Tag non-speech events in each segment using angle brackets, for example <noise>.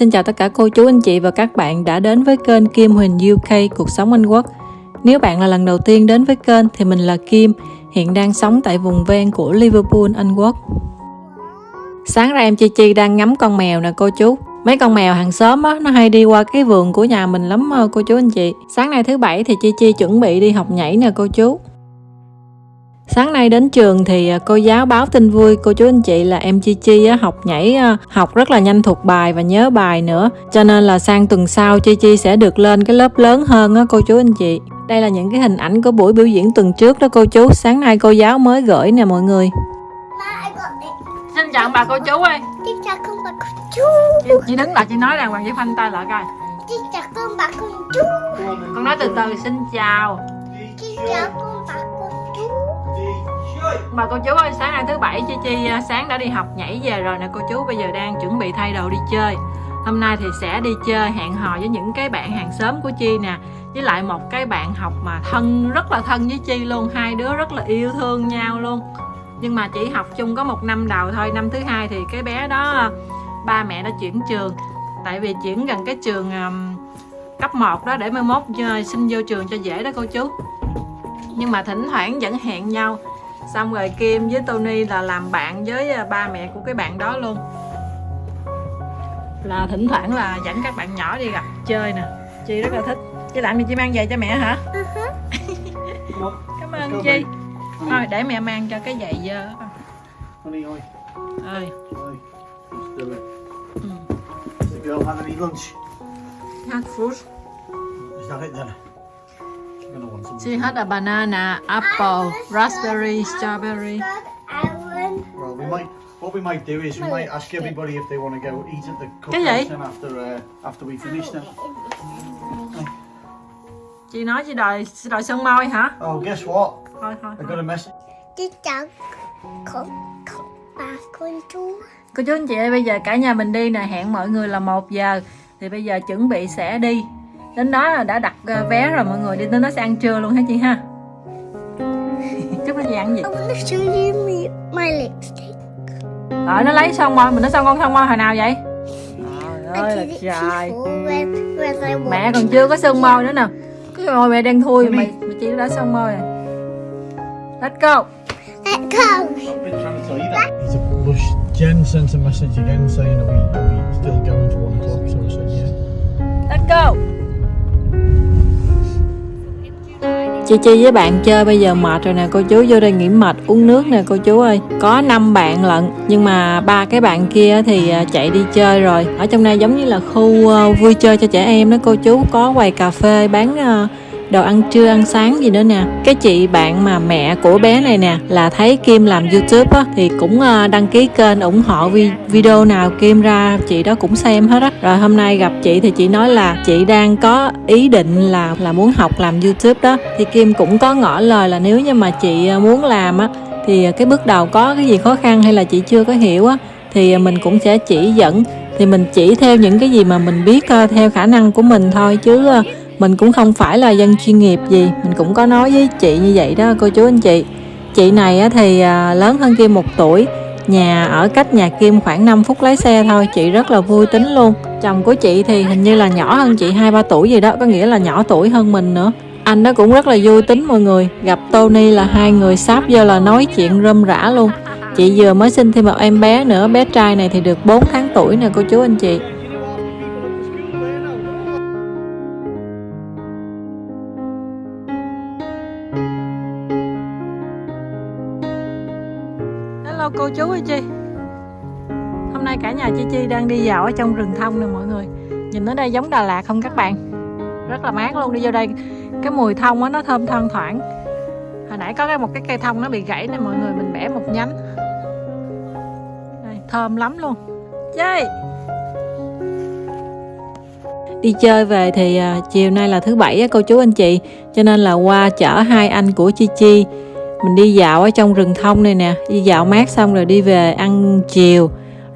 Xin chào tất cả cô chú anh chị và các bạn đã đến với kênh Kim Huỳnh UK Cuộc sống Anh Quốc. Nếu bạn là lần đầu tiên đến với kênh thì mình là Kim, hiện đang sống tại vùng ven của Liverpool, Anh Quốc. Sáng ra em Chi Chi đang ngắm con mèo nè cô chú. Mấy con mèo hàng xóm á, nó hay đi qua cái vườn của nhà mình lắm ờ, cô chú anh chị. Sáng nay thứ bảy thì Chi Chi chuẩn bị đi học nhảy nè cô chú. Sáng nay đến trường thì à, cô giáo báo tin vui cô chú anh chị là em Chi Chi học nhảy à, học rất là nhanh thuộc bài và nhớ bài nữa. Cho nên là sang tuần sau Chi Chi sẽ được lên cái lớp lớn hơn á cô chú anh chị. Đây là những cái hình ảnh của buổi biểu diễn tuần trước đó cô chú. Sáng nay cô giáo mới gửi nè mọi người. Xin chào bà cô chú ơi. Xin chào con bà cô chú. Chị, chị đứng lại chị nói rằng hoàng với phanh tay lại coi. Xin chào con bà cô chú. Con nói từ từ xin chào. Xin chào con. Mà cô chú ơi, sáng nay thứ bảy Chi Chi à, sáng đã đi học nhảy về rồi nè cô chú Bây giờ đang chuẩn bị thay đồ đi chơi. Hôm nay thì sẽ đi chơi hẹn hò với những cái bạn hàng xóm của Chi nè Với lại một cái bạn học mà thân, rất là thân với Chi luôn Hai đứa rất là yêu thương nhau luôn. Nhưng mà chỉ học chung có một năm đầu thôi Năm thứ hai thì cái bé đó à, ba mẹ đã chuyển trường. Tại vì chuyển gần cái trường um, cấp 1 đó để mai mốt xin vô trường cho dễ đó cô chú. Nhưng mà thỉnh thoảng vẫn hẹn nhau xong rồi Kim với Tony là làm bạn với à, ba mẹ của cái bạn đó luôn. Là thỉnh thoảng là dẫn các bạn nhỏ đi gặp chơi nè. Chi rất là thích. Chi làm gì Chi mang về cho mẹ hả? Cảm ơn Chi. Thôi để mẹ mang cho cái giày dơ. Honey, oi, ơi. Does the girl have any lunch? hát fruit Is that it then? She had a banana apple raspberry strawberry. Well, we might. What we might do is we might ask everybody if they want to go eat at the cookhouse after uh, after we finish then. chị nói chị đòi chị đòi sơn môi hả Oh, guess what? thôi thôi, I got a message. Xin chào con, con bà cô chú. Cô chú anh chị ơi, bây giờ cả nhà mình đi nè, hẹn mọi người là 1 giờ Thì bây giờ chuẩn bị sẽ đi Đến đó là đã đặt ờ, vé rồi mọi người đi đến đó sẽ ăn trưa luôn hả chị ha Chúc nó chị ăn gì. Rồi nó lấy son môi, mình nói son con son môi hồi nào vậy Trời ơi là trời Mẹ còn chưa có sơn môi nữa nè Cái môi mẹ đen thui mà, mà chị đã sơn môi rồi Let's go Let's go. Jen sent a message again saying are we, are we still going chi Chi với bạn chơi bây giờ mệt rồi nè, cô chú vô đây nghỉ mệt, uống nước nè, cô chú ơi. Có 5 bạn lận, nhưng mà ba cái bạn kia thì à, chạy đi chơi rồi. Ở trong đây giống như là khu à, vui chơi cho trẻ em đó, cô chú Có quầy cà phê bán à, đồ ăn trưa, ăn sáng gì nữa nè. Cái chị bạn mà mẹ của bé này nè, là thấy Kim làm YouTube á, Thì cũng ờ, đăng ký kênh ủng hộ video nào Kim ra, chị đó cũng xem hết á. Rồi hôm nay gặp chị thì chị nói là chị đang có ý định là là muốn học làm YouTube đó. Thì Kim cũng có ngỏ lời là nếu như mà chị ờ, muốn làm á, Thì cái bước đầu có cái gì khó khăn hay là chị chưa có hiểu á, Thì ờ, mình cũng sẽ chỉ dẫn. Thì mình chỉ theo những cái gì mà mình biết theo khả năng của mình thôi, chứ mình cũng không phải là dân chuyên nghiệp gì, mình cũng có nói với chị như vậy đó, cô chú anh chị. Chị này thì à, lớn hơn Kim một tuổi, nhà ở cách nhà Kim khoảng 5 phút lái xe thôi, chị rất là vui tính luôn. Chồng của chị thì hình như là nhỏ hơn chị hai, ba tuổi gì đó, có nghĩa là nhỏ tuổi hơn mình nữa. Anh nó cũng rất là vui tính mọi người, gặp Tony là hai người sáp vô là nói chuyện râm rã luôn. Chị vừa mới sinh thêm một em bé nữa, bé trai này thì được 4 tháng tuổi nè, cô chú anh chị. Chi đang đi dạo ở trong rừng thông nè mọi người. Nhìn ở đây giống Đà Lạt không các bạn? Rất là mát luôn đi vô đây Cái mùi thông á nó thơm thoang thoảng. Hồi nãy có cái một cái cây thông nó bị gãy nè mọi người Mình bẻ một nhánh. Đây, Thơm lắm luôn. Chơi Đi chơi về thì à, chiều nay là thứ bảy á, cô chú anh chị. Cho nên là qua chở hai anh của Chi Chi. Mình đi dạo ở trong rừng thông này nè đi dạo mát xong rồi đi về ăn chiều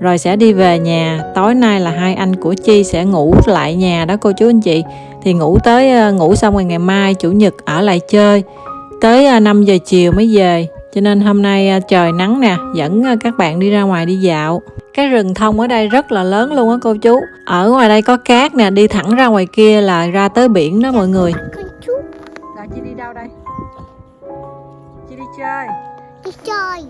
rồi sẽ đi về nhà. Tối nay là hai anh của chi sẽ ngủ lại nhà đó cô chú anh chị. Thì ngủ tới ờ, ngủ xong rồi ngày mai chủ nhật ở lại chơi. Tới ờ, 5 giờ chiều mới về. Cho nên hôm nay à, trời nắng nè dẫn các bạn đi ra ngoài đi dạo. Cái rừng thông ở đây rất là lớn luôn á cô chú. Ở ngoài đây có cát nè đi thẳng ra ngoài kia là ra tới biển đó mọi người. Rồi chị đi đâu đây? Chị đi chơi đi chơi.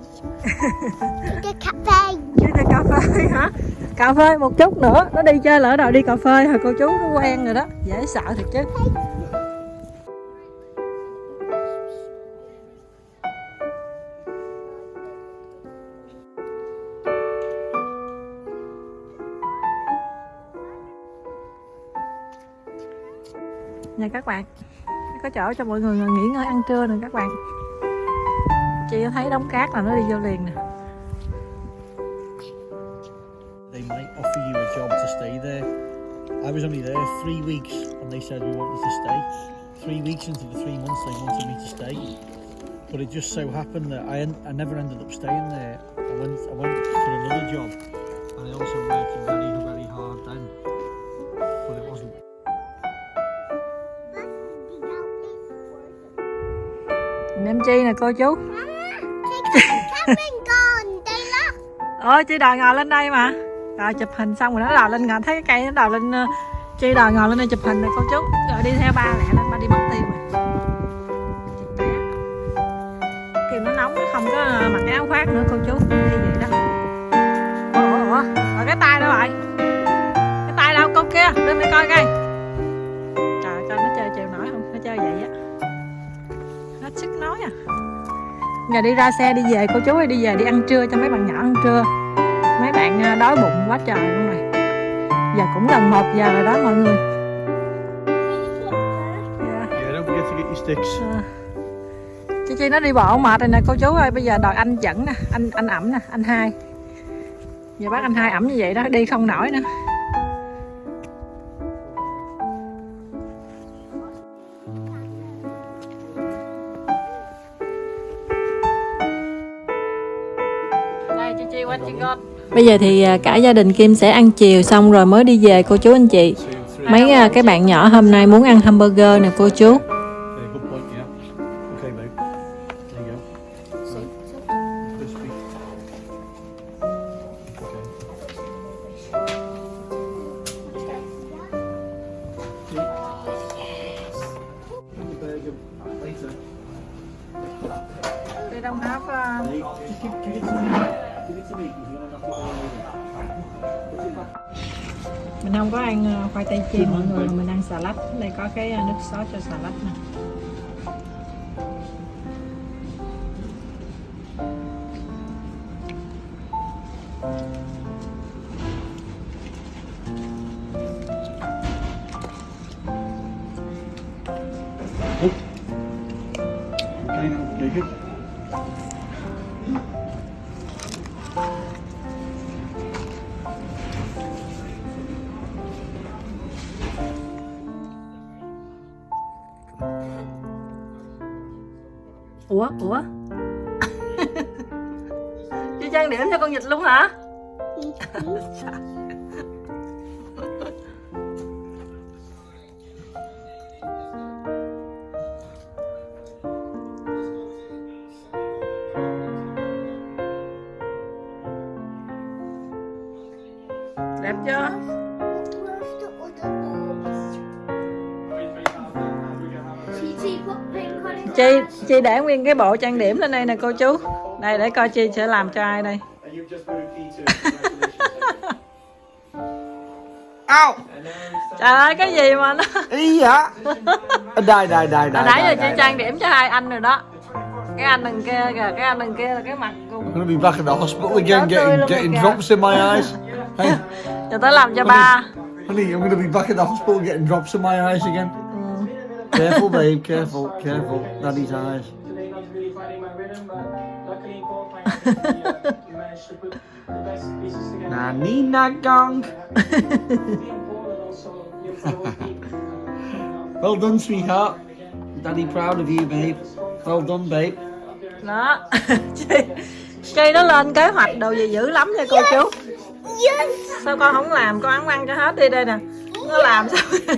<laughs> Đi cà phê. Đi tới cà phê hả? Cà phê một chút nữa. Nó đi chơi lỡ đâu đi cà phê hả? Cô chú nó quen rồi đó. Dễ sợ thiệt chứ. Nha các bạn có chỗ cho mọi người nghỉ ngơi ăn trưa nè các bạn chị thấy đống cát là nó đi vô liền nè They might offer you a job to stay there. I was only there three weeks and they said we wanted to stay. Three weeks into the three months they wanted me to stay. But it just so happened that I, en- I never ended up staying there. I went I went for another job and I also worked very, very hard then. But it wasn't Em chi nè cô chú ơi chị đòi ngồi lên đây mà. Rồi chụp hình xong rồi nó đòi lên ngồi Thấy cái cây nó đòi lên ờ, chị đòi ngồi lên đây chụp hình này, cô chú. Rồi đi theo ba lẹ lên, ba đi mất tiêu rồi. Kìa nó nóng, nó không có mặc áo khoác nữa, cô chú. Đi vậy đó? Ủa ủa ủa. Rồi cái tay đâu vậy. Giờ đi ra xe đi về cô chú ơi đi về đi ăn trưa cho mấy bạn nhỏ ăn trưa Mấy bạn à, đói bụng quá trời luôn rồi Giờ cũng gần 1 giờ rồi đó mọi người. Yeah. À. Chi nó đi bộ mệt rồi nè cô chú ơi Bây giờ đòi anh dẫn nè Anh anh ẩm nè anh hai Giờ bác anh hai ẩm như vậy đó đi không nổi nữa Bây giờ thì à, cả gia đình Kim sẽ ăn chiều xong rồi mới đi về cô chú anh chị. Mấy à, cái bạn nhỏ hôm nay muốn ăn hamburger nè cô chú. They don't have uh, mình không có ăn ờ, khoai tây chiên mọi người, mình ăn xà lách đây có cái ờ, nước sốt cho xà lách này Thank you. Ủa ủa? <laughs> Chị trang điểm cho con vịt luôn hả? Đẹp chưa chị chị để nguyên cái bộ trang điểm lên đây nè cô chú đây để coi chị sẽ làm cho ai đây. Au! trời ơi cái gì mà nó Ý hả? Đây, đây, đây, đây. nãy giờ chị trang điểm cho hai anh rồi đó cái anh đằng kia kìa cái anh đằng kia là cái mặt cùng I'm gonna be back in the hospital again, getting getting drops in my eyes. <laughs> Hey, giờ tới làm cho ba honey, I'm gonna be back in the hospital getting drops in my eyes again. Careful, babe. Careful, careful. Daddy's eyes. today not really finding my rhythm, but luckily in qualifying we, uh, managed to put the best pieces together. Na nina gong. Being Paul and also you know, for the whole team. Uh, Well done, sweetheart. Daddy proud of you, babe. Well done, babe. đó <laughs> chị nó lên kế hoạch đồ gì dữ lắm nha cô chú Yes. sao con không làm con ăn ăn cho hết đi đây nè nó làm xong <laughs>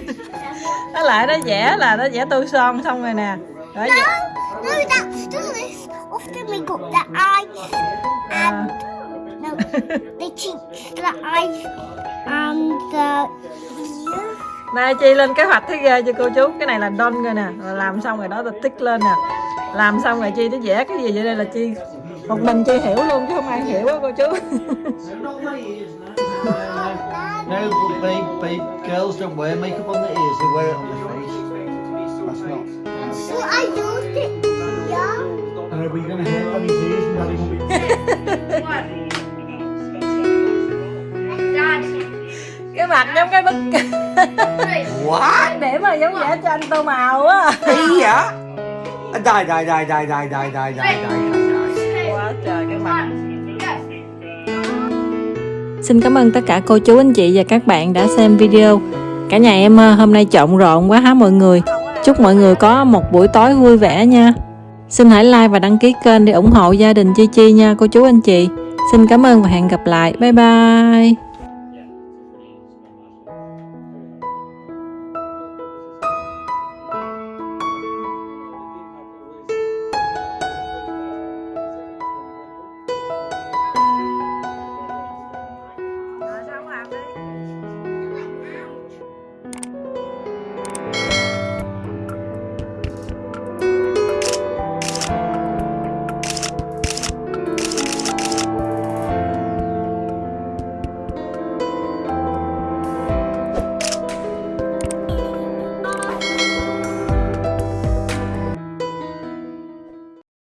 nó lại nó vẽ là nó vẽ tô son xong rồi nè. Đó, No, no, that's still this. Often we got the eyes and no, the cheeks, the eyes, and the ears. Này chị lên kế hoạch thấy ghê cho cô chú? Cái này là don rồi nè. Rồi Làm xong rồi đó là tích lên nè. Làm xong rồi chi nó vẽ cái gì vậy đây là chi? Một mình chi hiểu luôn chứ không ai hiểu á cô chú No, but babe, babe, girls don't wear makeup on their ears, they wear it on their face. That's not. So I used it, yeah. And are we going to hit on his ears and daddy won't be... Dad. Cái mặt giống cái bức What? Để mà giống vẽ tranh tô màu á Hey, yeah? Die, die, die, die, die, die, die, die, die, Xin cảm ơn tất cả cô chú, anh chị và các bạn đã xem video. Cả nhà em ờ, hôm nay trộn rộn quá hả mọi người? Chúc mọi người có một buổi tối vui vẻ nha. Xin hãy like và đăng ký kênh để ủng hộ gia đình Chi Chi nha, cô chú, anh chị. Xin cảm ơn và hẹn gặp lại. Bye bye.